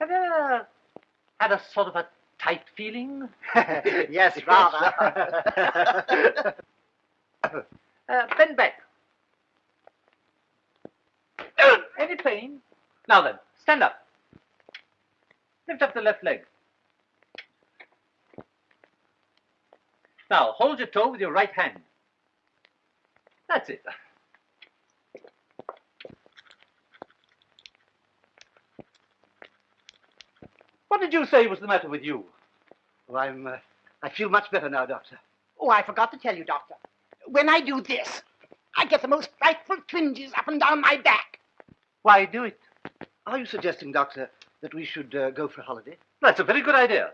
Have you ever had a sort of a tight feeling? yes, rather. Uh, bend back. Any pain? Now then, stand up. Lift up the left leg. Now, hold your toe with your right hand. That's it. What did you say was the matter with you? Oh, I'm, uh, I feel much better now, Doctor. Oh, I forgot to tell you, Doctor. When I do this, I get the most frightful twinges up and down my back. Why do it? Are you suggesting, Doctor, that we should uh, go for a holiday? That's a very good idea.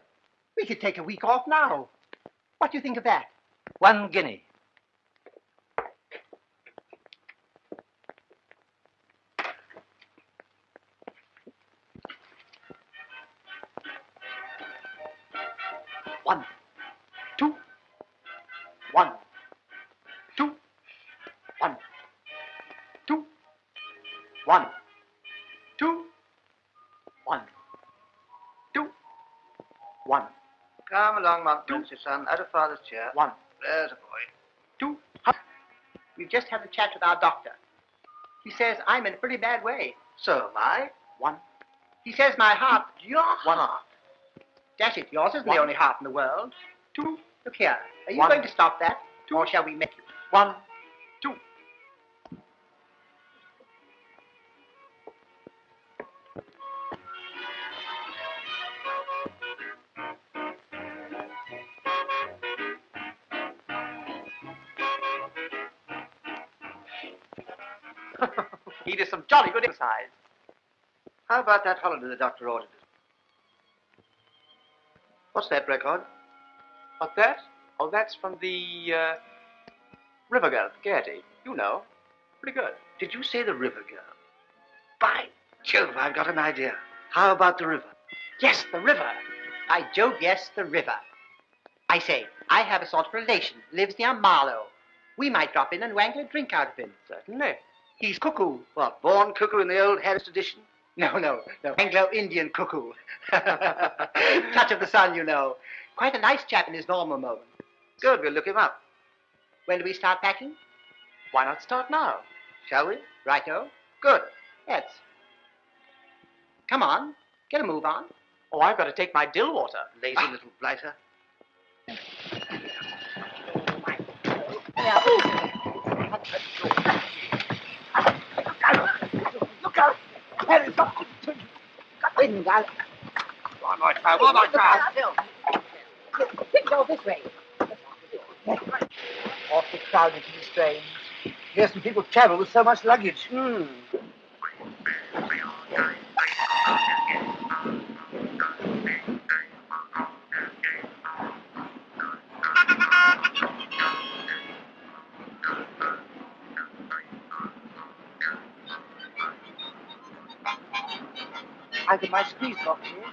We could take a week off now. What do you think of that? One guinea. Come along, Montmorency, son, out of father's chair. one, There's a boy. two. We've just had a chat with our doctor. He says I'm in a pretty bad way. So am I. One, He says my heart, Your One. heart. dash it, yours isn't One. the only heart in the world. two, Look here, are you One. going to stop that? Or shall we make you? one, He did some jolly good exercise. How about that holiday the doctor ordered? What's that record? What's that? Oh, that's from the uh, River Girl, Gaiety. You know. Pretty good. Did you say the river girl? By Jove, I've got an idea. How about the river? Yes, the river. By Jove, yes, the river. I say, I have a sort of relation, lives near Marlow. We might drop in and wangle a drink out of him. Certainly. He's cuckoo. What, born cuckoo in the old Harris edition? No, no, no. Anglo-Indian cuckoo. Touch of the sun, you know. Quite a nice chap in his normal moment. Good, we'll look him up. When do we start packing? Why not start now? Shall we? Righto. Good. Yes. Come on, get a move on. Oh, I've got to take my dill water. Lazy little blighter. Look out! Harry, got got wind, Gal. One more try, one more try. Quick, go this way. Awfully crowded and strange. Hear some people travel with so much luggage. Hmm. I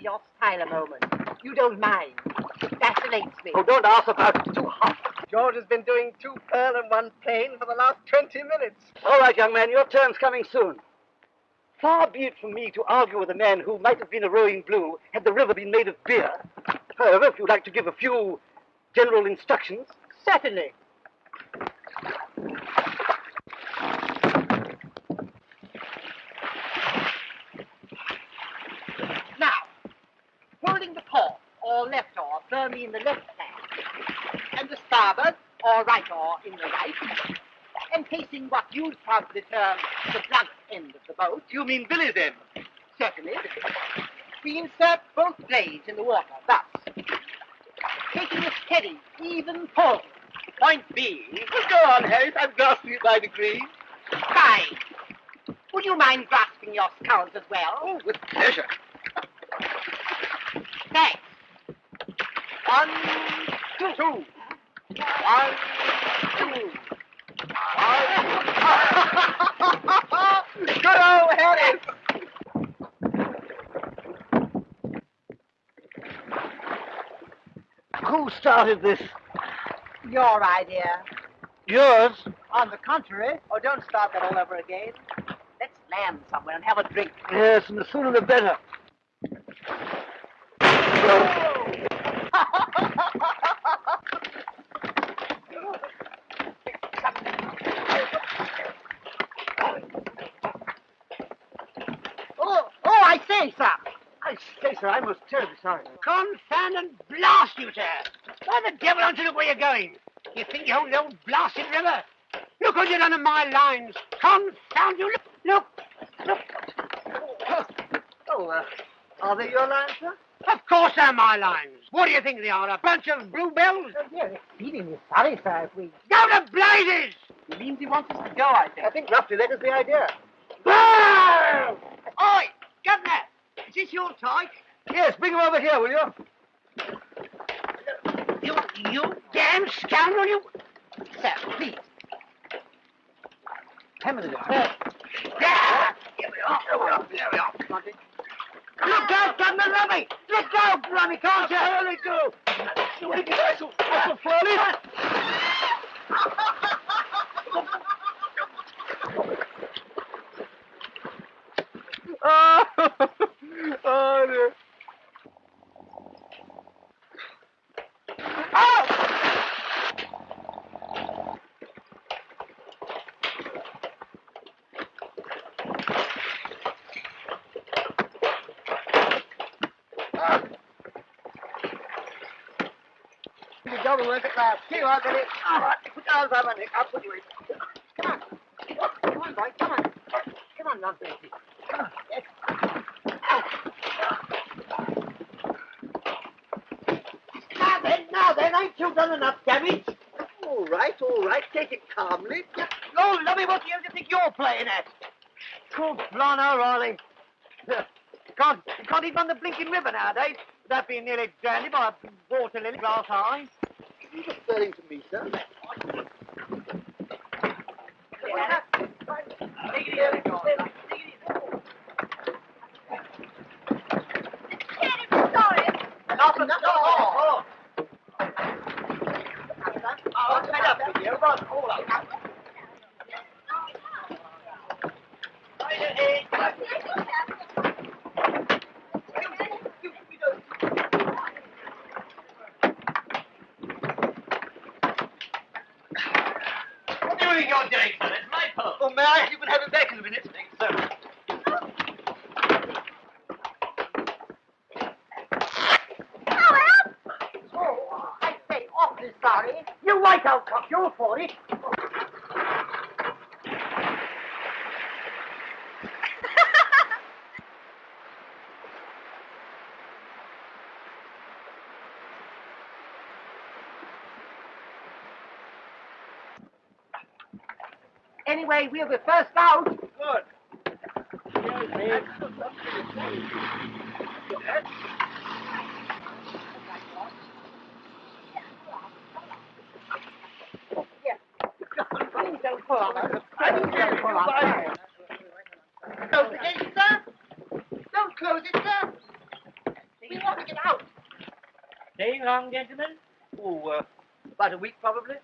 to study your style a moment. You don't mind. It fascinates me. Oh, don't ask about it. It's too hot. George has been doing two purl and one plain for the last 20 minutes. All right, young man, your turn's coming soon. Far be it from me to argue with a man who might have been a rowing blue had the river been made of beer. However, if you'd like to give a few general instructions. Certainly. Now, holding the port or left oar firmly in the left hand, and the starboard or right oar in the right, and facing what you'd probably term the blunt end of the boat. You mean Billy's end? Certainly. We insert both blades in the water, thus. Taking a steady, even pull. Point being, Go on, Harry. I'm grasping it by degrees. fine. Would you mind grasping your sculls as well? Oh, with pleasure. Thanks. One, two. Two. One, two. Good old Harry. Who started this? Your idea. Yours? On the contrary, Oh, don't start that all over again. Let's land somewhere and have a drink. Yes, and the sooner the better. oh, oh, I say, sir. I say, sir, I'm most terribly sorry. Confound and blast you, sir. Why the devil don't you look where you're going? You think you own the old blasted river? Look what you've done in my lines. Confound you. Look, look, look. Oh, uh, are they your lines, sir? Of course they're my lines. What do you think they are, a bunch of bluebells? We're exceedingly sorry, sir, if we... Go to blazes! He means he wants us to go, I think. I think roughly that is the idea. Burn! Oi, governor, is this your tyke? Yes, bring him over here, will you? You, you damn scoundrel, you... Sir, please. Ten minutes. Yeah! Here we are, here we are, here we are. Look out, Governor Rummy! Look out, Rummy, can't you? Early go! You wicked vessel! That's a floating! oh, oh dear. Now, then, now then, ain't you done enough damage? All right, all right. Take it calmly. Oh, lummy, what do you think you're playing at? Can't, can't even run the blinking river nowadays without being nearly drowned by a water lily glass eye. You referring to me, sir? Not enough. Oh, oh. Oh, fed up with you. Run, all up. What do you think you're doing, sir? It's my pole. Oh, may I? You can have it back in a minute. Thanks, sir. Oh, I say, awfully sorry. You're You're for it. Anyway, we'll be first out. Good. Don't pull on us. Please don't pull on us. Close the gate, sir. Don't close it, sir. We want to get out. Staying long, gentlemen? Oh, uh, about a week, probably.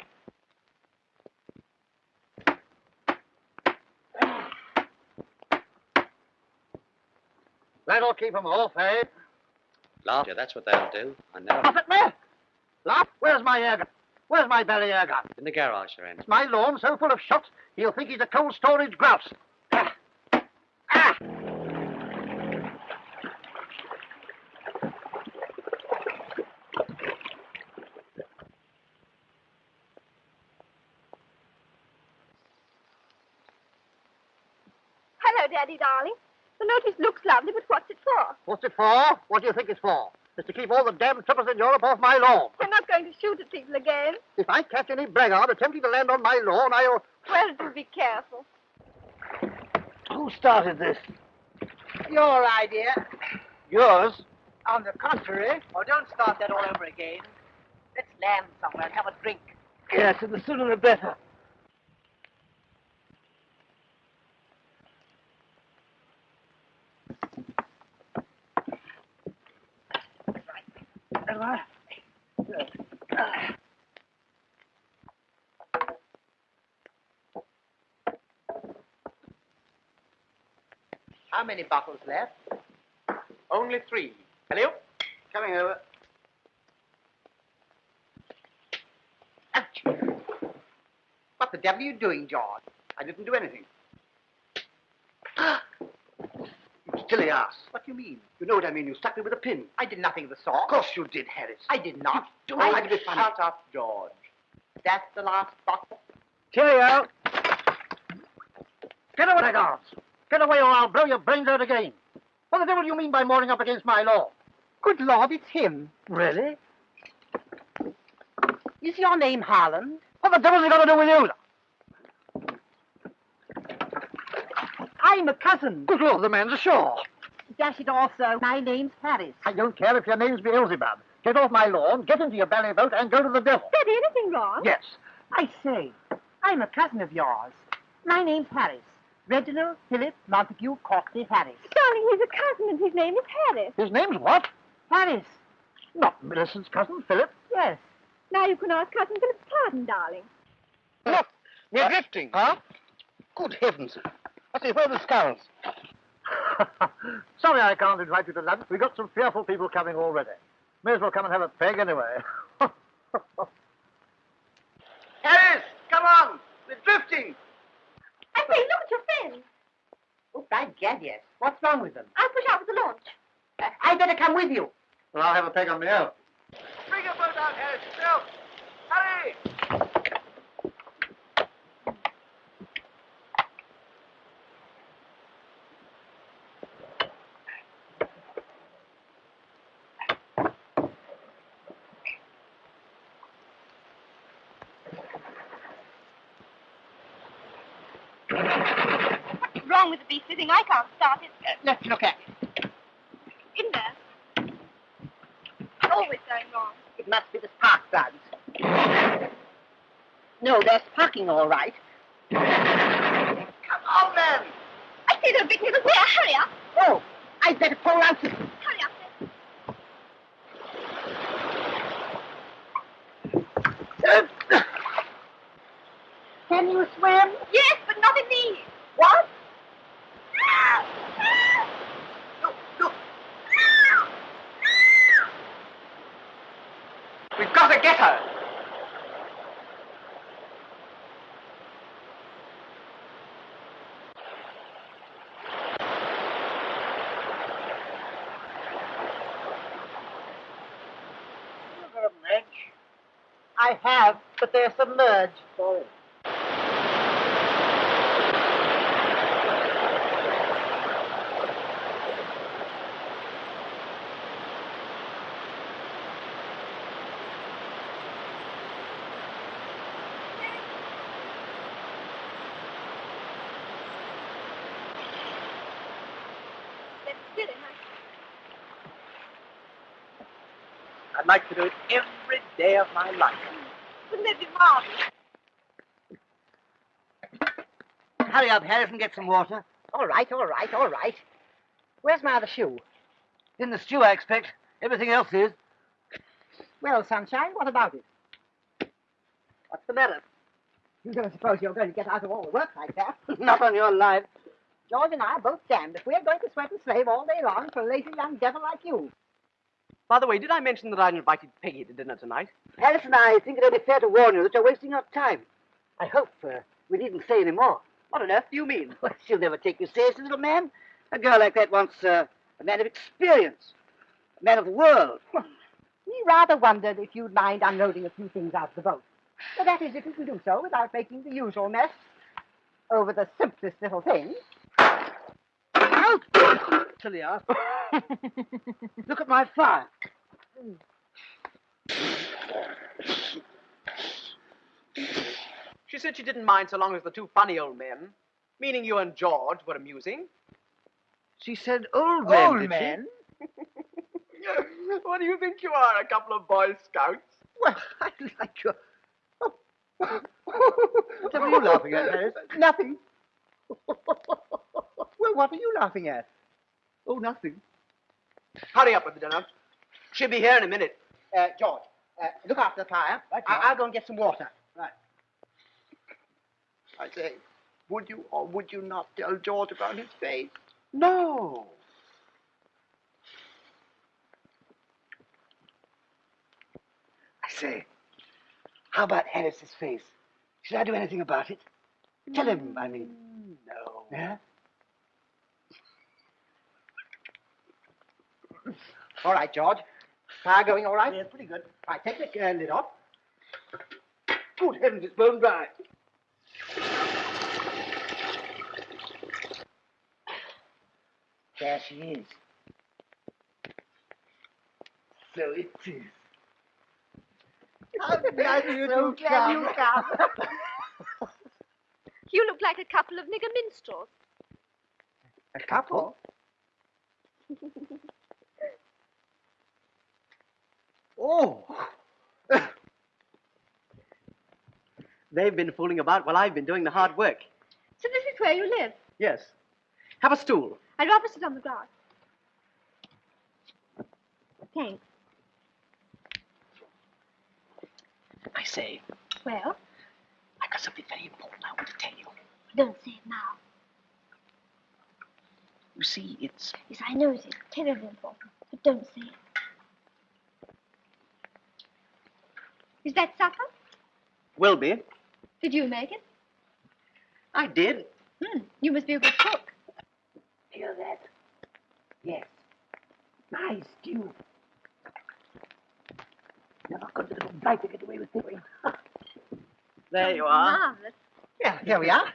That'll keep 'em off, eh? Laugh, yeah, that's what they'll do. I know. Laugh at me? Laugh? Where's my air gun? Where's my belly air gun? In the garage, Sir Andrew. It's my lawn so full of shots, he'll think he's a cold storage grouse. Ah! Ah! Hello, Daddy, darling. The notice looks lovely, but what's it for? What's it for? What do you think it's for? It's to keep all the damn trippers in Europe off my lawn. You're not going to shoot at people again. If I catch any blackguard attempting to land on my lawn, I'll... Well, do be careful. Who started this? Your idea. Yours? On the contrary. Oh, don't start that all over again. Let's land somewhere and have a drink. Yes, and the sooner the better. How many bottles left? Only three. Hello? Coming over. Ouch. What the devil are you doing, George? I didn't do anything. you silly ass. What do you mean? You know what I mean. You stuck me with a pin. I did nothing of the sort. Of course you did, Harris. I did not. You don't I like to be funny. Shut up, George. That's the last bottle. Cheerio. Get away, guards. Get away or I'll blow your brains out again. What the devil do you mean by mooring up against my law? Good Lord, it's him. Really? Is your name Harland? What the devil's he got to do with you? I'm a cousin. Good Lord, the man's ashore. Dash it all, sir. My name's Harris. I don't care if your name's Beelzebub. Get off my lawn, get into your belly boat, and go to the devil. Daddy, anything wrong? Yes. I say, I'm a cousin of yours. My name's Harris. Reginald Philip Montague Courtney Harris. Darling, he's a cousin and his name is Harris. His name's what? Harris. Not Millicent's cousin, Philip. Yes. Now you can ask Cousin Philip's pardon, darling. Look, we're uh, drifting. Huh? Good heavens. I say, where are the sculls? Sorry I can't invite you to lunch. We've got some fearful people coming already. May as well come and have a peg anyway. Harris, come on. We're drifting. I say, look at your fins. Oh, by gad, yes. What's wrong with them? I'll push out with the launch. Uh, I better come with you. well, I'll have a peg on my own. Bring your boat out, Harris. Yourself. What's wrong with thing? I can't start it. Uh, let's look at it. In there. Always going wrong. It must be the spark plugs. No, they're sparking all right. Come on, then. I see they're big little there. Hurry up. Oh, I'd better pull out the... Hurry up. then. Uh, Can you swim? Yes, but not in these. What? Look, look. We've got to get her. You got 'em, Reg. I have, but they're submerged. Sorry. I'd like to do it every day of my life. Wouldn't it be? Hurry up, Harris, and get some water. All right, all right, all right. Where's my other shoe? In the stew, I expect. Everything else is. Well, Sunshine, what about it? What's the matter? You don't suppose you're going to get out of all the work like that? Not on your life. George and I are both damned if we're going to sweat and slave all day long for a lazy young devil like you. By the way, did I mention that I'd invited Peggy to dinner tonight? Alice and I think it only fair to warn you that you're wasting your time. I hope uh, we needn't say any more. What on earth do you mean? Well, she'll never take you seriously, little man. A girl like that wants uh, a man of experience, a man of the world. We rather wondered if you'd mind unloading a few things out of the boat. But that is, if you can do so without making the usual mess over the simplest little things. Out! Silly ass. Look at my fire. She said she didn't mind so long as the two funny old men, meaning you and George, were amusing. She said old men, Old did men? what do you think you are, a couple of Boy Scouts? Well, I like your... what are you laughing at, Harris? Nothing. well, what are you laughing at? Oh, nothing. Hurry up with the dinner. She'll be here in a minute. Uh, George, uh, look after the fire. Right, I- I'll go and get some water. Right. I say, would you or would you not tell George about his face? No. I say, how about Harris's face? Should I do anything about it? Tell him, I mean. No. Yeah? All right, George. Fire going all right? Yeah, pretty good. Right, take the uh, lid off. Good heavens, it's bone dry. There she is. So it is. How glad you So do glad you come. You look like a couple of nigger minstrels. A couple? Oh. They've been fooling about while I've been doing the hard work. So this is where you live. Yes. Have a stool. I'd rather sit on the grass. Thanks. I say, Well, I've got something very important I want to tell you. don't say it now. You see, it's Yes, I know it is terribly important, but don't say it. Is that supper? will be. Did you make it? I did. Hmm, you must be a good cook. Hear that? Yes. My stew. Never could the little blighter get away with doing. There you are. Marvelous. Yeah, here we are.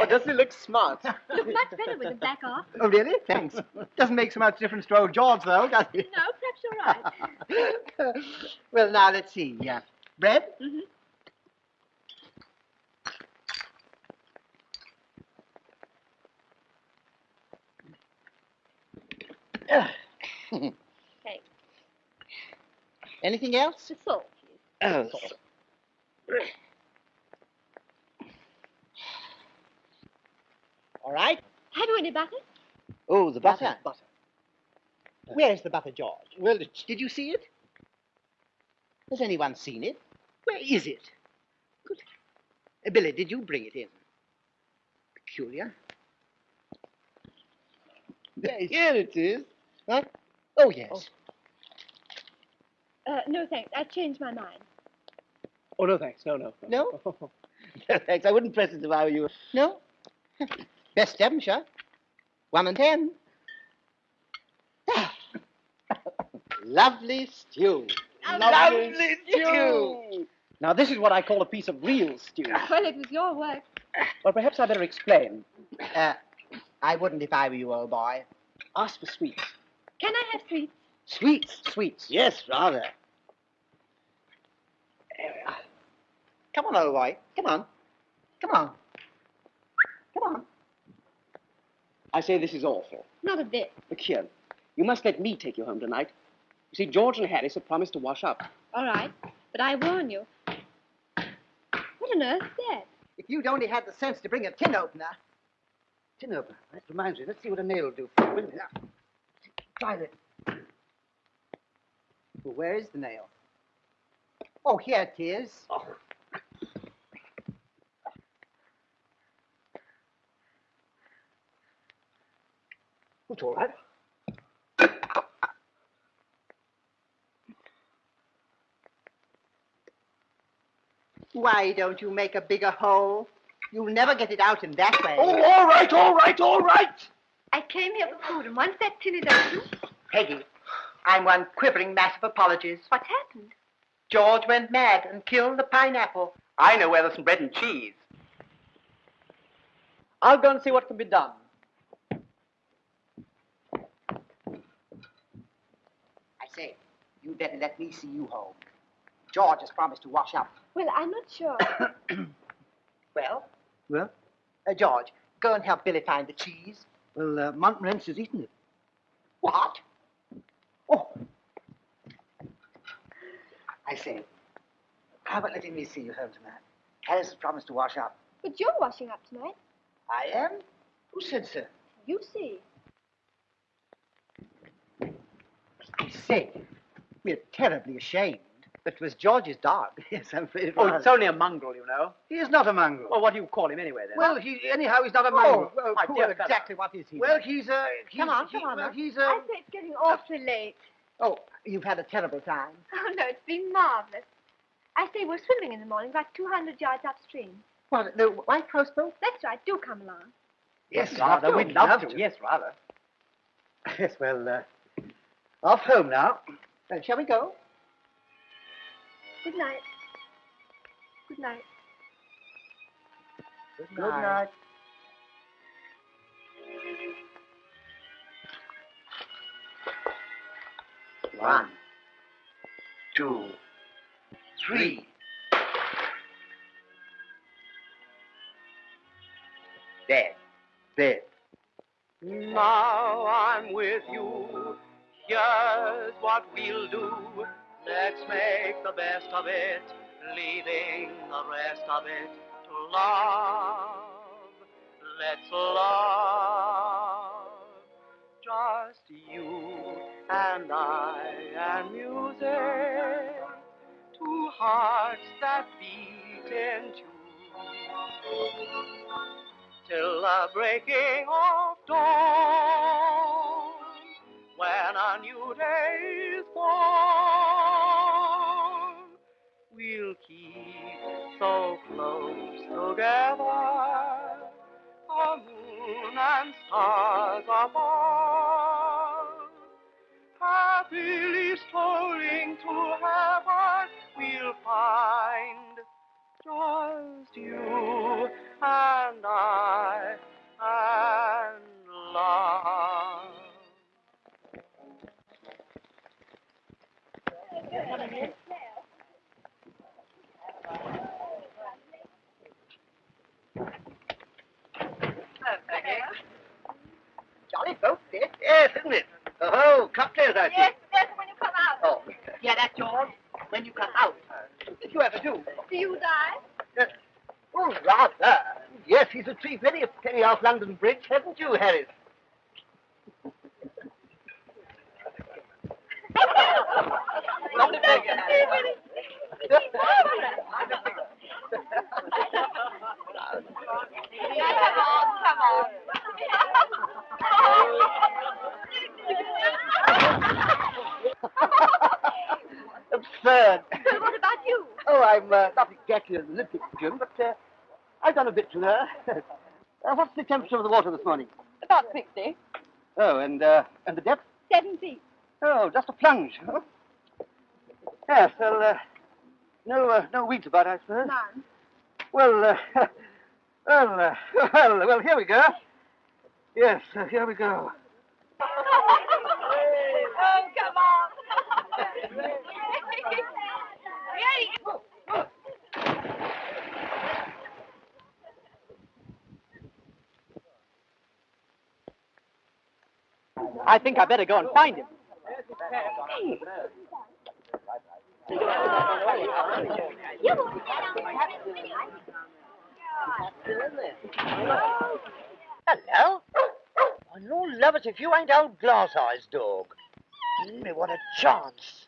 Oh, doesn't he look smart? You look much better with the black off. Oh, really? Thanks. Doesn't make so much difference to old George, though, does it? No, perhaps you're right. well, now, let's see. Yeah. Bread? Mm-hmm. okay. Anything else? Salt. Oh, all right. Have you any butter? Oh, the butter. Butter. butter. Where is the butter, George? Well, did you see it? Has anyone seen it? Where is it? Good. Uh, Billy, did you bring it in? Peculiar. Here it is. Huh? Oh, yes. Uh, no, thanks. I changed my mind. Oh, no, thanks. No, no. No? No, thanks. I wouldn't press it if I were you. No? Best Devonshire. One and ten. Lovely stew. Lovely stew. Now, this is what I call a piece of real stew. Well, it was your work. Well, perhaps I better explain. Uh, I wouldn't if I were you, old boy. Ask for sweets. Can I have sweets? Sweets. Sweets. Yes, rather. There we are. Come on, old boy. Come on. Come on. Come on. I say this is awful. Not a bit. Look here. You must let me take you home tonight. You see, George and Harris have promised to wash up. All right. But I warn you. What on earth's that? If you'd only had the sense to bring a tin opener. Tin opener. That reminds me. Let's see what a nail will do. Wait a minute. Try that. Well, where is the nail? Oh, here it is. It's Oh. all right. Why don't you make a bigger hole? You'll never get it out in that way. Oh, all right, all right, all right. I came here for food, and once that tin is open, Peggy, I'm one quivering mass of apologies. what happened? George went mad and killed the pineapple. I know where there's some bread and cheese. I'll go and see what can be done. I say, you'd better let me see you home. George has promised to wash up. Well, I'm not sure. Well, Well, uh, George, go and help Billy find the cheese. well, uh, Montmorency has eaten it. What? Oh. I say, how about letting me see you home tonight? Harris has promised to wash up. but you're washing up tonight. I am? Who said so? You see. I say, we're terribly ashamed. But it was George's dog. Yes, I'm afraid it Oh, was. it's only a mongrel, you know. He is not a mongrel. Well, what do you call him anyway, then? Well, he anyhow he's not a mongrel. Oh, well, my poor, dear fellow. exactly what is he? Well, then? he's uh, he's, Come on, he- come on Well, now. he's I uh, say it's getting awfully late. Oh, you've had a terrible time. Oh, no, it's been marvelous. I say we're swimming in the morning, about 200 yards upstream. What, the White House boat? That's right. Do come along. yes, rather. we'd We'd love, to. Yes, rather. Yes, well, uh, off home now. Well, shall we go? Good night. Good night. Good night. One, two, three. Dead. Dead. Now I'm with you. Here's what we'll do. Let's make the best of it, leaving the rest of it to love. Let's love. Just you and I and music. Two hearts that beat in tune till the breaking of dawn, when a new day is born. We'll keep so close together, a moon and stars apart. Off London Bridge, haven't you, Harris? Not a beggar, Harry. come on, come on. Absurd. Well, what about you? Oh, I'm uh, not exactly an Olympic Jim, but uh, I've done a bit to her. temperature of the water this morning? About 60. Oh, and uh, and the depth? 70. Oh, just a plunge. Huh? Yes, well, uh, no, uh, no weeds about, I suppose. None. Well, uh, well, uh, well, well, here we go. Yes, uh, here we go. oh, come on. I think I better go and find him. Hello? Oh, no lovers if you ain't old Glass Eyes, dog. Me, what a chance.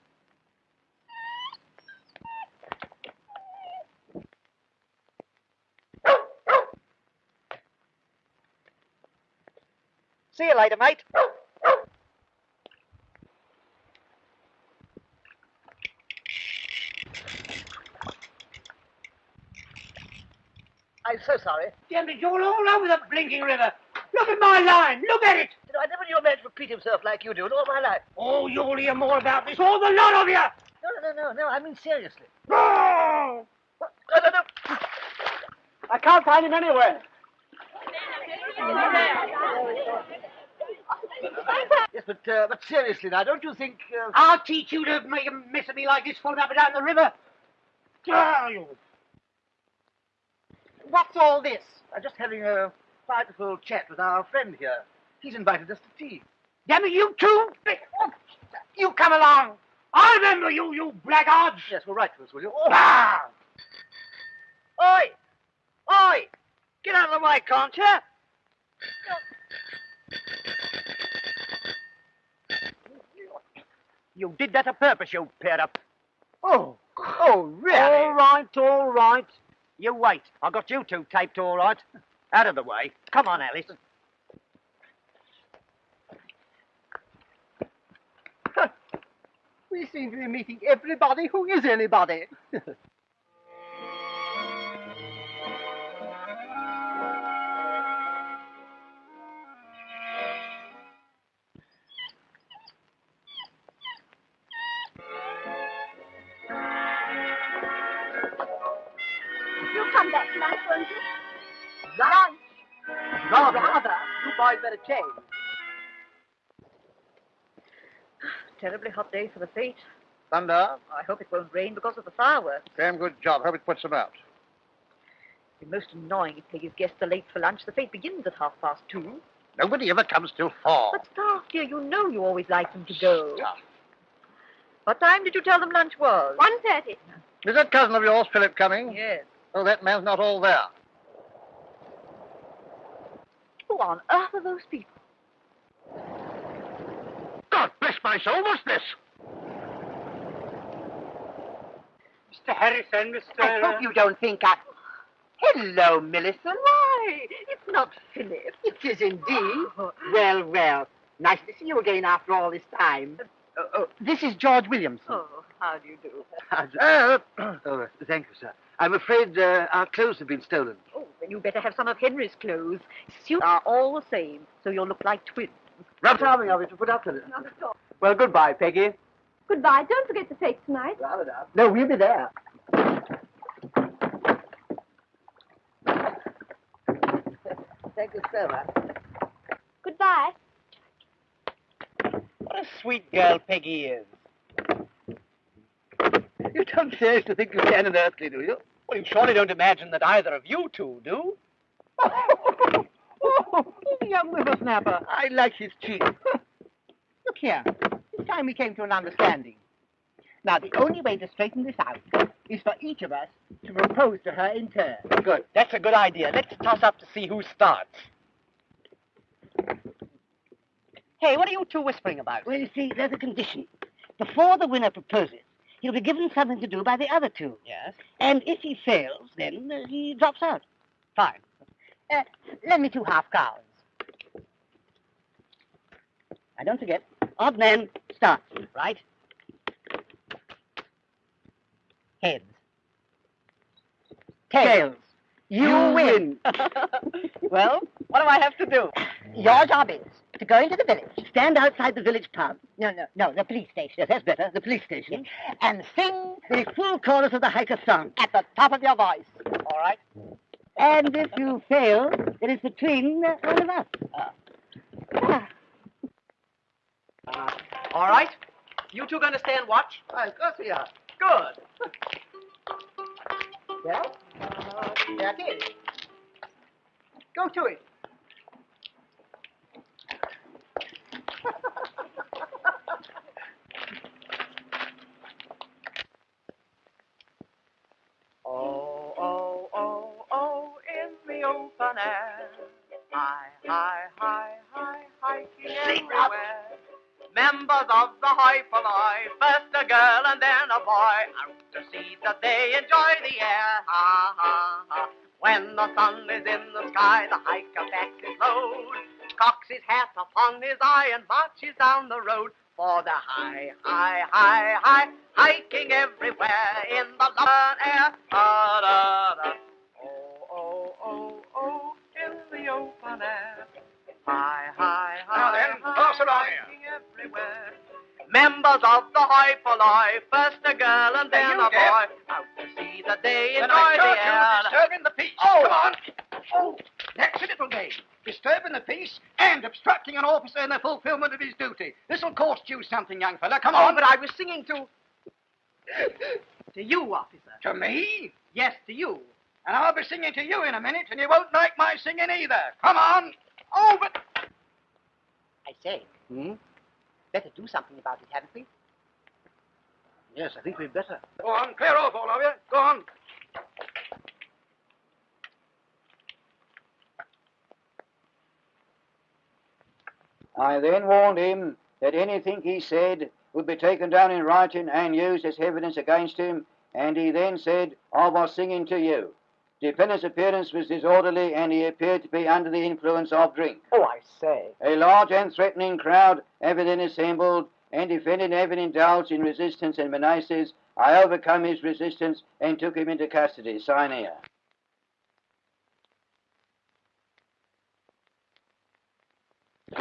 See you later, mate. I'm so sorry. Damn it, you're all over the blinking river. Look at my line. Look at it. You know, I never knew a man to repeat himself like you do in all my life. Oh, you'll hear more about this, all the lot of you. No, no, no, no, no. I mean seriously. Oh! What? No, no, no. I can't find him anywhere. Yes, but uh, but seriously now, don't you think? Uh, I'll teach you to make a mess of me like this, falling up and down the river. Ah, you. What's all this? I'm just having a quiet little chat with our friend here. He's invited us to tea. Damn it, you two! Oh, You come along. I remember you, you blackguards. Yes, well, write to us, will you? Ah! Oi! Oi! Get out of the way, can't you? You did that on purpose, you pair up. Oh, oh, really? All right, all right. You wait. I got you two taped all right. Out of the way. Come on, Alice. We seem to be meeting everybody who is anybody. boys better change. Ah, terribly hot day for the fete. Thunder. I hope it won't rain because of the fireworks. Damn good job. Hope it puts them out. It's most annoying if Peggy's guests are late for lunch. The fete begins at half past two. Nobody ever comes till four. But staff, dear, you know you always like them to go. What time did you tell them lunch was? 1.30. Is that cousin of yours, Philip, coming? Yes. Oh, that man's not all there. Who on earth are those people? God bless my soul, what's this? Mr. Harrison, Mr. I hope you don't think I... Hello, Millicent. Why, it's not Philip. It is indeed. Well, well. Nice to see you again after all this time. Uh, this is George Williamson. Oh, how do you do? Uh, oh, thank you, sir. I'm afraid uh, our clothes have been stolen. Oh, then you better have some of Henry's clothes. Suits are all the same, so you'll look like twins. Rather charming of you to put up with it. Not at all. Well, goodbye, Peggy. Goodbye. Don't forget the fete tonight. No, we'll be there. Thank you so much. Goodbye. What a sweet girl Peggy is. You don't seriously think you can in Earthly, do you? Well, you surely don't imagine that either of you two do. oh, young whippersnapper. I like his cheek. look here. It's time we came to an understanding. Now, the only way to straighten this out is for each of us to propose to her in turn. Good. That's a good idea. Let's toss up to see who starts. Hey, what are you two whispering about? Well, you see, there's a condition. Before the winner proposes, he'll be given something to do by the other two. Yes. And if he fails, then uh, he drops out. Fine. Uh, lend me two half crowns. I don't forget, odd man starts. Right. Heads. Tails. You win. well, what do I have to do? Your job is to go into the village. Stand outside the village pub. No, no, no, the police station. Yes, that's better. The police station. And sing The full chorus of the hiker song. at the top of your voice. All right. And if you fail, it is between uh, one of us. Ah. All right. You two gonna stand watch? Why, of course we are. Good. Well, uh, there it is. Go to it. Of the high poly, first a girl and then a boy, out to see that they enjoy the air. Ha, ha, ha. When the sun is in the sky, the hiker backs his load, cocks his hat upon his eye, and marches down the road for the high, high, high, high, hiking everywhere in the London air. Da, Members of the high poly, first a girl and then a boy, out to see they Then enjoy I the air. disturbing the peace. Oh. Come on. Oh, that's a little game. Disturbing the peace and obstructing an officer in the fulfillment of his duty. This'll cost you something, young fella. Come Oh, on. but I was singing to. to you, officer. To me? Yes, to you. And I'll be singing to you in a minute, and you won't like my singing either. Come on. Oh, but... I say, Hmm? better do something about it, we? Yes, I think we'd better. Go on, clear off, all of you. Go on. I then warned him that anything he said would be taken down in writing and used as evidence against him, and he then said, I was singing to you. Defendant's appearance was disorderly, and he appeared to be under the influence of drink. Oh, I say. A large and threatening crowd having then assembled, and defendant having indulged in resistance and menaces, I overcome his resistance and took him into custody. Sign here.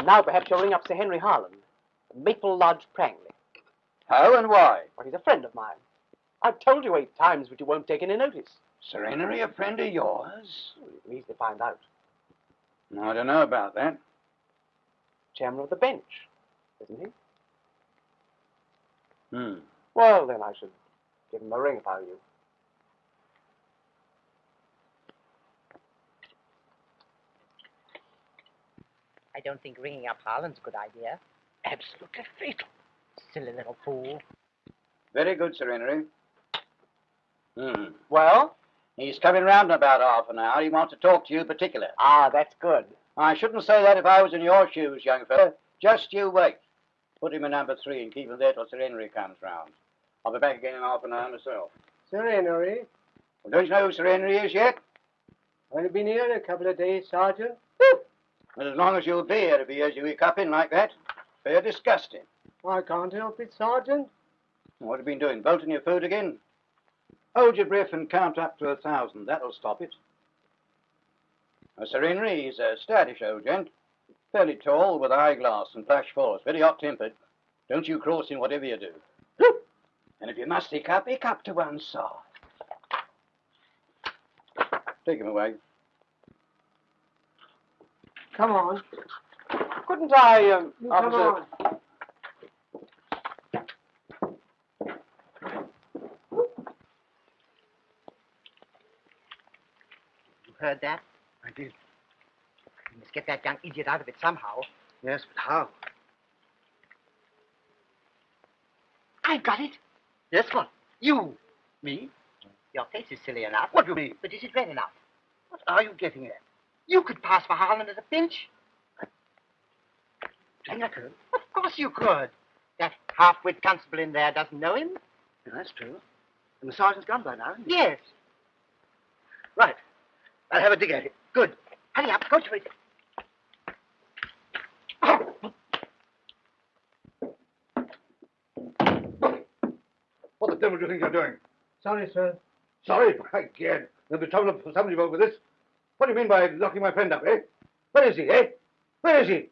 Now perhaps you'll ring up Sir Henry Harland, Maple Lodge, Prangley. How and why? Well, he's a friend of mine. I've told you eight times, but you won't take any notice. Sir Henry, a friend of yours? Well, you can easily find out. No, I don't know about that. Chairman of the bench, isn't he? Hmm. Well, then I should give him a ring if I were you. I don't think ringing up Harland's a good idea. Absolutely fatal. Silly little fool. Very good, Sir Henry. Hmm. Well? He's coming round in about half an hour. He wants to talk to you particular. Ah, that's good. I shouldn't say that if I was in your shoes, young fellow. Just you wait. Put him in number three and keep him there till Sir Henry comes round. I'll be back again in half an hour myself. Sir Henry, Well, don't you know who Sir Henry is yet? I've only been here a couple of days, Sergeant. Well, as long as you'll be here, if he hears you hiccuping like that, fair disgusting. I can't help it, Sergeant. What have you been doing? Bolting your food again? Hold your breath and count up to a thousand. That'll stop it. Now, Sir Henry, he's a stoutish old gent. Fairly tall, with eyeglass and flash force. Very hot-tempered. Don't you cross him whatever you do. And if you must hiccup, hiccup to one side. Take him away. Come on. Couldn't I, um, You come officer... on. You heard that? I did. Get that young idiot out of it somehow. Yes, but how? I've got it. Yes, what? You. Me? Your face is silly enough. What do you mean? But is it red enough? What are you getting at? You could pass for Harland as a pinch. Think I could? Of course you could. That half-wit constable in there doesn't know him. Yeah, that's true. And the sergeant's gone by now, isn't he? Yes. Right. I'll have a dig at it. Good. Hurry up, go to it. Devil do you think you're doing? Sorry, sir. Sorry, by gad. There'll be trouble for somebody over this. What do you mean by locking my friend up, eh? Where is he, eh? Where is he?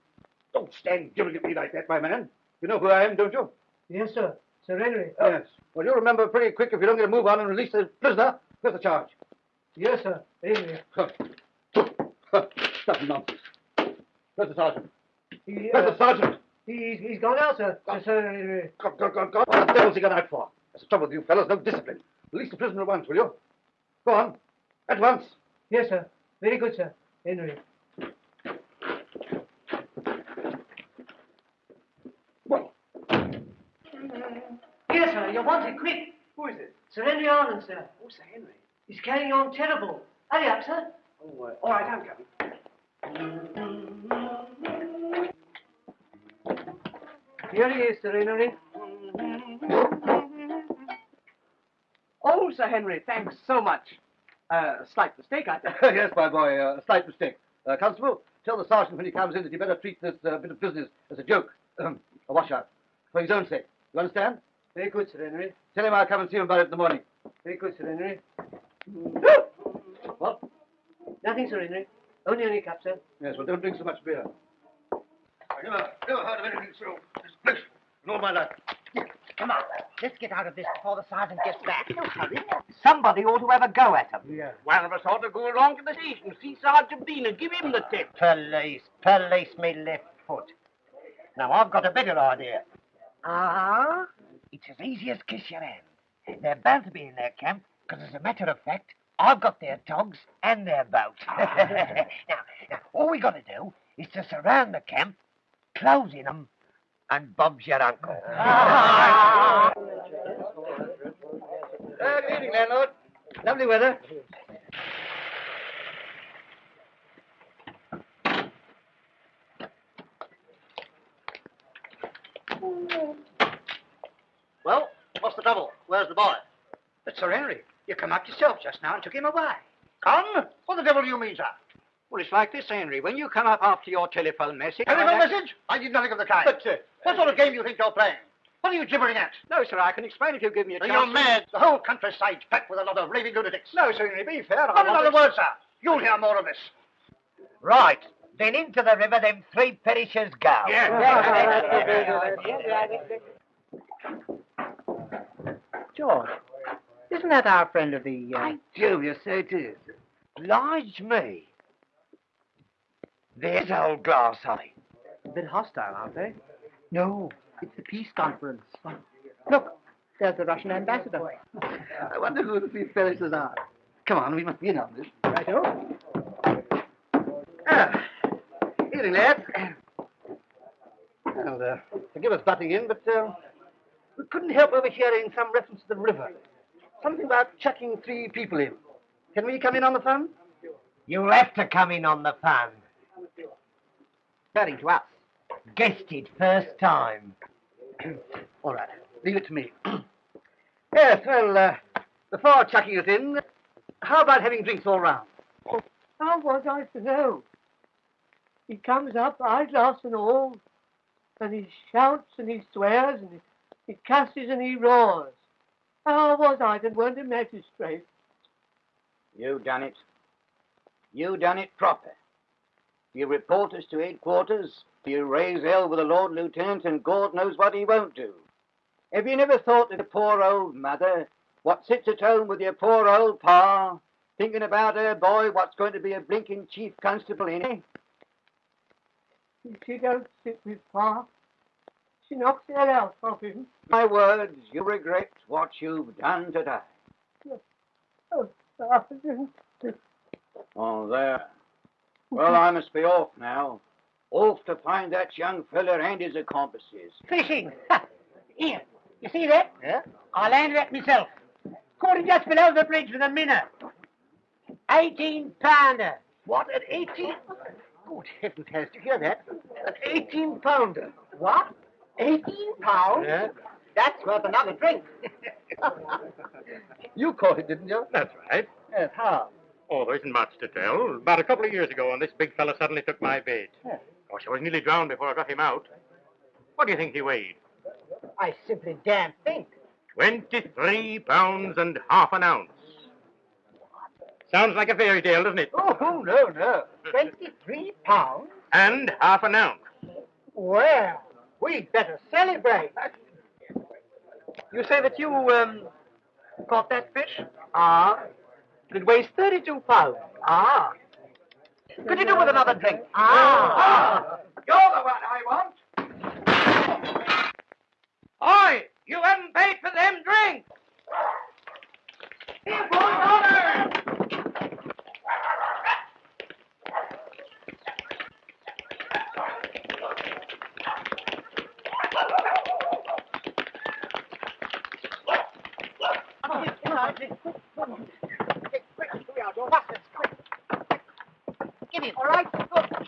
Don't stand gibbering at me like that, my man. You know who I am, don't you? Yes, sir. Sir Henry. Yes. Well, you'll remember pretty quick if you don't get a move on and release the prisoner. Where's the charge? Yes, sir. Henry. Stuff nonsense. Where's the sergeant? He, Where's uh, the sergeant? He's, he's gone out, sir. Sir. Henry. God, God, God, God. What the devil's he gone out for? That's the trouble with you fellows. No discipline. Release the prisoner at once, will you? Go on. At once. Yes, sir. Very good, sir. Henry. Well, Yes, sir. You're wanted quick. who is it? Sir Henry Arlen, sir. Oh, Sir Henry. He's carrying on terrible. Hurry up, sir. Oh, uh, all right, I'm coming. Here he is, Sir Henry. Sir Henry, thanks so much. Uh, slight mistake, I think. yes, my boy, uh, a slight mistake. Uh, Constable, tell the sergeant when he comes in that he better treat this uh, bit of business as a joke, um, a washout, for his own sake. You understand? Very good, Sir Henry. Tell him I'll come and see him about it in the morning. Very good, Sir Henry. What? Nothing, Sir Henry. Only any cup, sir. Yes, well, don't drink so much beer. I never, never heard of anything so disgraceful in all my life. Come on, let's get out of this before the sergeant gets back. No hurry. Somebody ought to have a go at him. Yeah. One of us ought to go along to the station, see Sergeant Bean and give him the tip. Police, police me left foot. Now I've got a better idea. Ah? It's as easy as kiss your hand. They're bound to be in their camp, because as a matter of fact, I've got their togs and their boat. now, now, all we got to do is to surround the camp, close in 'em, and Bob's your uncle. Uh, good evening, landlord. Lovely weather. Well, what's the trouble? Where's the boy? But, Sir Henry, you come up yourself just now and took him away. Come? What the devil do you mean, sir? Well, it's like this, Henry. When you come up after your telephone message... Telephone message? I did nothing of the kind. But, uh, what sort of game do you think you're playing? What are you gibbering at? No, sir, I can explain if you give me a chance. You're mad. The whole countryside's packed with a lot of raving lunatics. No, Sir Henry, be fair. I Not want another word, sir. You'll hear more of this. Right. Then into the river them three perishers go. George, isn't that our friend of the... Uh... do, you say it is. Oblige me. There's old glass eye. A bit hostile, aren't they? No. It's the peace conference. Look, there's the Russian ambassador. I wonder who the three fellows are. Come on, we must be in on this. Righto. Ah, evening, lads. And, uh, forgive us butting in, but uh, we couldn't help overhearing some reference to the river. Something about chucking three people in. Can we come in on the fun? You'll have to come in on the fun. Referring to us. Guessed it first time. All right, leave it to me. yes, well, uh, before chucking it in, how about having drinks all round? How was I to know? He comes up, eyeglass and all, and he shouts and he swears and he, he cusses and he roars. How was I that weren't a magistrate? You done it. You done it proper. You report us to headquarters, you raise hell with the Lord Lieutenant, and God knows what he won't do. Have you never thought of the poor old mother, what sits at home with your poor old pa, thinking about her boy what's going to be a blinking chief constable in it? She don't sit with Pa. She knocks the hell out of him. My words, you regret what you've done today. Oh, Sergeant. Oh, there. Well, I must be off now. Off to find that young feller and his accomplices. Fishing! Ha! Here, You see that? Yeah? I landed it myself. Caught it just below the bridge with a minnow. 18 pounder. What, an 18? Good heavens, Harris, did you hear that? An 18 pounder. What? 18 pounds? Yeah? That's worth another drink. You caught it, didn't you? That's right. Yes, how? Oh, there isn't much to tell. About a couple of years ago, when this big fellow suddenly took my bait. Yeah. Gosh, I was nearly drowned before I got him out. What do you think he weighed? I simply daren't think. 23 pounds and half an ounce. Sounds like a fairy tale, doesn't it? Oh, no, no. 23 pounds? And half an ounce. Well, we'd better celebrate. You say that you, um, caught that fish? Ah, It weighs 32 pounds. ah, Could you do with another drink? ah. You're the one I want. Oi! You haven't paid for them drinks! Here, boys, order! Give him, all right? Good.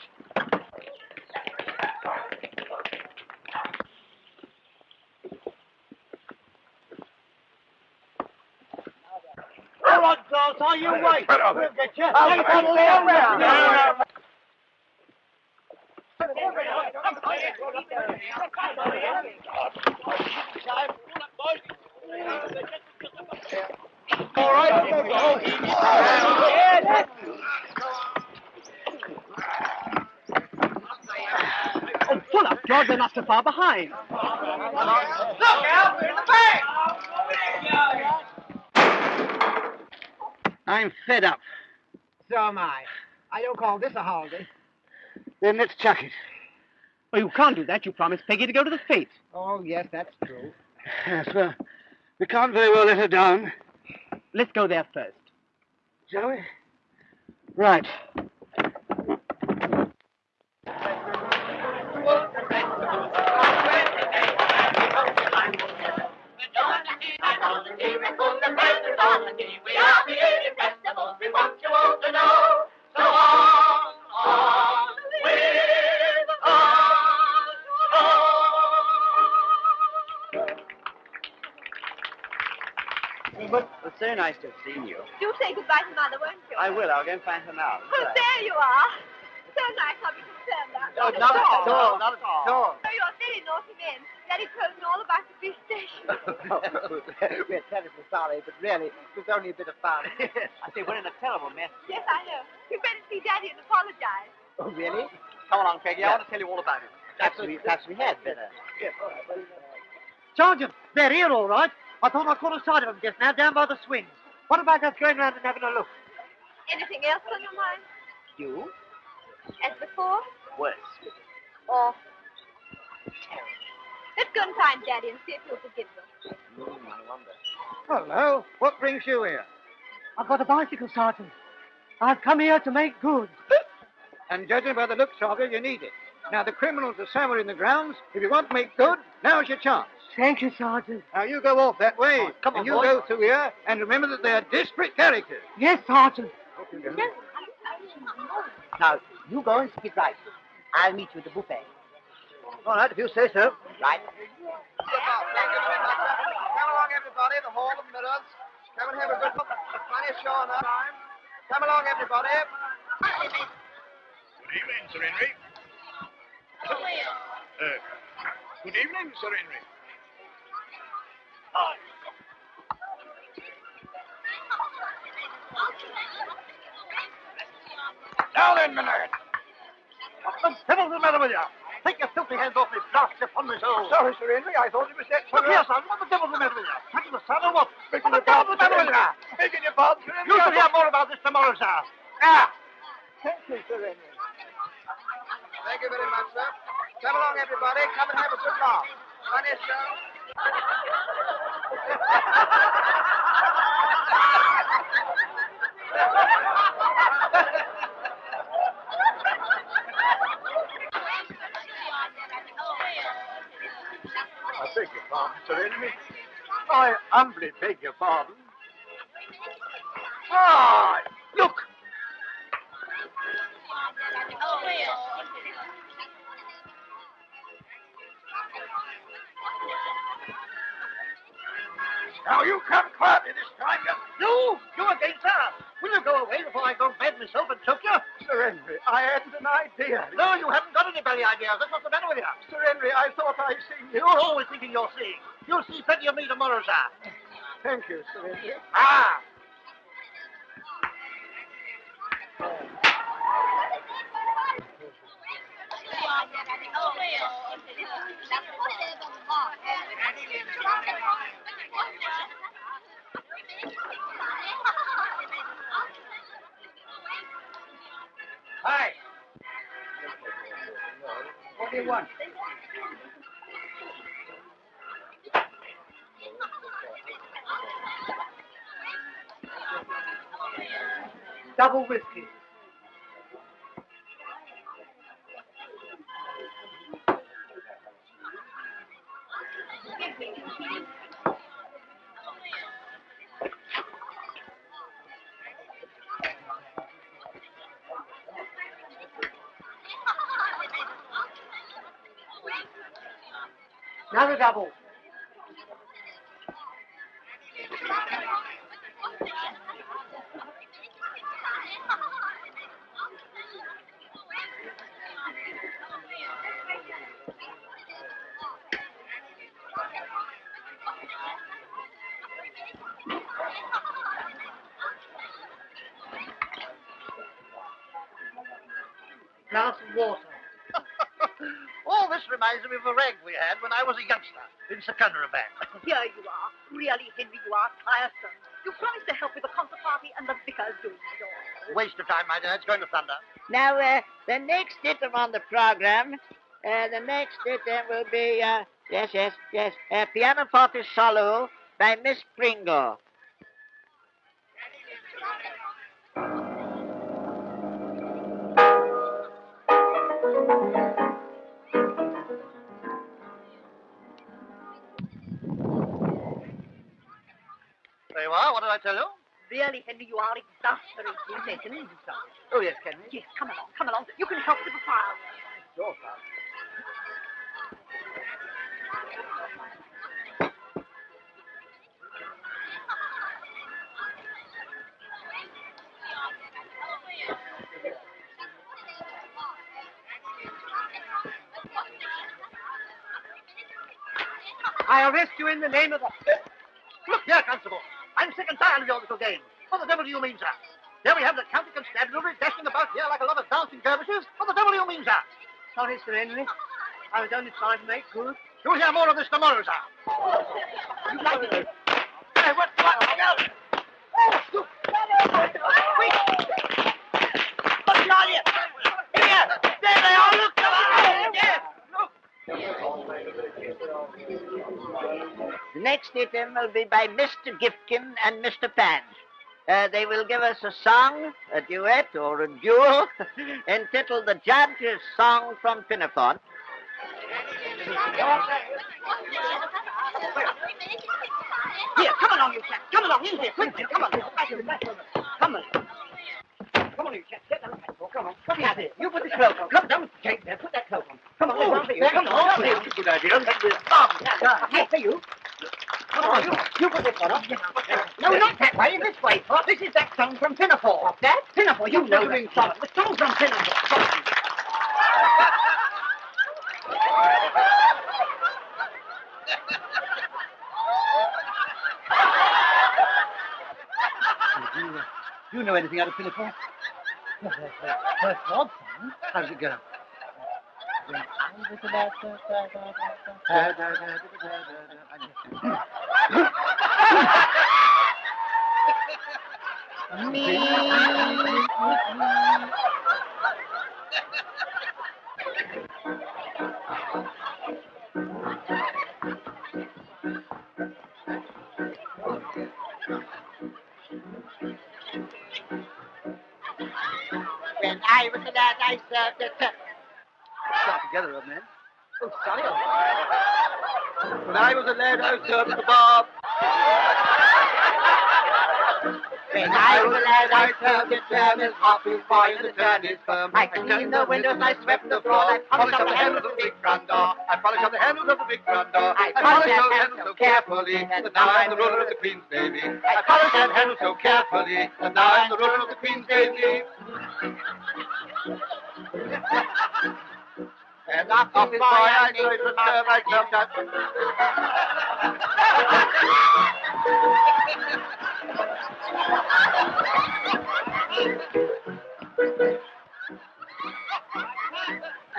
All right, girls, are you wait? Well, We'll get you. I'll Take come that down down. there. All right. Oh, pull up, George. They're not so far behind. Look out! They're in the bank! I'm fed up. So am I. I don't call this a holiday. Then let's chuck it. Well, you can't do that. You promised Peggy to go to the States. Oh, yes, that's true. Yes, well, we can't very well let her down, Let's go there first. shall we? Right. It's to have seen you. Do say goodbye to Mother, won't you? I will. I'll go and find her now. Oh, there you are. So nice I'll be concerned now. No, not at all. Not at all. Oh, you're very naughty men. Daddy told me all about the fish station. We're terribly sorry, but really, it was only a bit of fun. I say, we're in a terrible mess. yes, I know. You better see Daddy and apologize. oh, really? Come along, Peggy. I want to tell you all about it. Perhaps we, perhaps we had better. Sergeant, they're here, all right. I thought I caught a sight of them just now down by the swings. What about us going round and having a look? Anything else on your mind? You? As before? Worse. Or terrible. Let's go and find Daddy and see if he'll forgive us. Hmm, I wonder. Hello. What brings you here? I've got a bicycle, Sergeant. I've come here to make good. And judging by the looks of you, you need it. Now, the criminals are somewhere in the grounds. If you want to make good, now's your chance. Thank you, Sergeant. Now, you go off that way. come on, and you boy. go through here, and remember that they're desperate characters. Yes, Sergeant. Now, you go and speak right. I'll meet you at the buffet. All right, if you say so. Right? Come along, everybody. The Hall of Mirrors. Come and have a good look. Funny show enough. Time. Come along, everybody. Good evening, Sir Henry. Uh, good evening, Sir Henry. Now then, Millard. What the devil's the matter with you? Take your filthy hands off me, blast upon my soul. Sorry, Sir Henry. I thought you were set for Look here, son. What the devil's the matter with you? Touching the sun or what? Begging What the devil's the matter with you? Begging your pardon, Sir Henry. You shall hear more about this tomorrow, sir. Ah! Thank you, Sir Henry. Thank you very much, sir. Come along, everybody. Come and have a good laugh. Funny show. Beg your pardon, Sir. I humbly beg your pardon. Ah, Now you come quietly this time, you... You! You again, sir! Will you go away before I go mad myself and choke you? Sir Henry, I hadn't an idea. No, you haven't got any belly ideas. That's what's the matter with you. Sir Henry, I thought I'd seen you. You're always thinking you're seeing. You'll see plenty of me tomorrow, sir. Thank you, Sir Henry. Ah! Hi. What do you want? Double whiskey. Double. Glass of water. Reminds me of a rag we had when I was a youngster in Secunderabad. Here you are. Really, Henry, you are tiresome. You promised to help with the concert party, and the vicar's doing it all. Waste of time, my dear. It's going to thunder. Now, uh, the next item on the program, uh, the next item will be, uh, yes, yes, yes, uh, pianoforte solo by Miss Pringle. Really, Henry, you are exasperating. Yes, an easy song. Oh, yes, can we? Yes, come along, come along. You can help with the fire. Sure, sir. I arrest you in the name of the... Look here, Constable. I'm sick and tired of your little game. What the devil do you mean, sir? Here we have the county constabulary dashing about here like a lot of dancing dervishes. What the devil do you mean, sir? Sorry, Sir Henry. I was only trying to make good. You'll hear more of this tomorrow, sir. You like it? Hey, what? What? The next item will be by Mr. Gifkin and Mr. Pange. Uh, they will give us a song, a duet, or a duel entitled The Judge's Song from Pinafore. Here, come along, you chap. Come along, in here, quickly. Come on. Come on. Come on, you chaps. Get down. Oh, come on. What is it? You put the cloak on. Come down, Jake, there. Put that cloak on. Come on, there's one for you. Come on. That's a good idea. Bob, here for you. Come on, you, you put this one on. No, not that way. This way, Pop. This is that song from Pinafore. That? Pinafore, you know that song. The song from Pinafore. Come. Do you, uh, you know anything out of Pinafore? First Bob song. How does it go? When I was a lad, I served a together, old man. Oh, sorry. When I was a lad, I served the Bob. When I was a lad, I served the service, office boy in the turners firm. I cleaned the windows, I swept the floor, I polished up the handles of the big front door. I polished up the handles of the big front door. I polished those handles so carefully that now I'm the ruler of the Queen's Navy. I polished that handle so carefully that now I'm the ruler of the Queen's Navy. And after office boy, I go to serve my club that.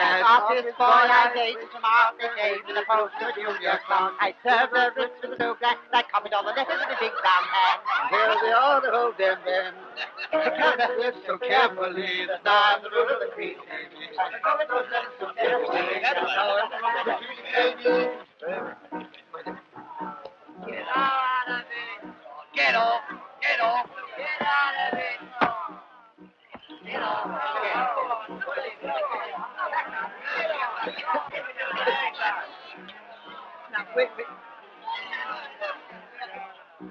As office boy, I gave to market, gave to the post to Junior Clown. I served the writs with the blue glass, and I copied all the letters in the big brown hand. Here they are, the damn band. I covered so carefully that now the ruler of the Queen's Navy. I covered those letters so carefully the of the Queen's Get out of it! Get off! Get off! Get out of it! Get off! Get off! Now, wait, wait.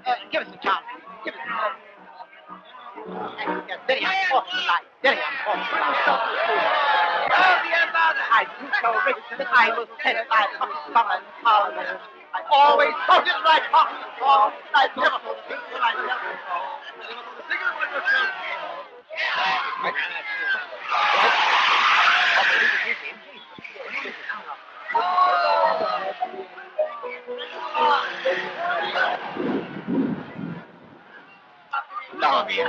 Uh, give us a chance. Give us a chance. There he is, off the light. There he is, off the light. I grew so rich that I sent by Pocket Common Parliament. I always thought it right off the floor. I never thought it right off the floor.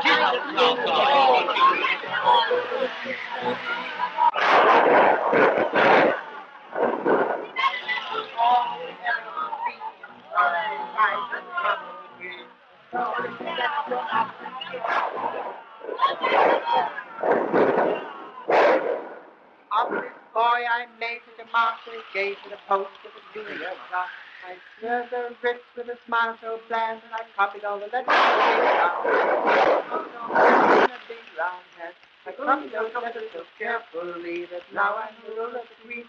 Office boy, I made to the market, gave to the post to the junior. I served the writs with a smile so bland, and I copied all the letters in a big round hat. I copied those letters so carefully that now I'm the ruler of the Queen's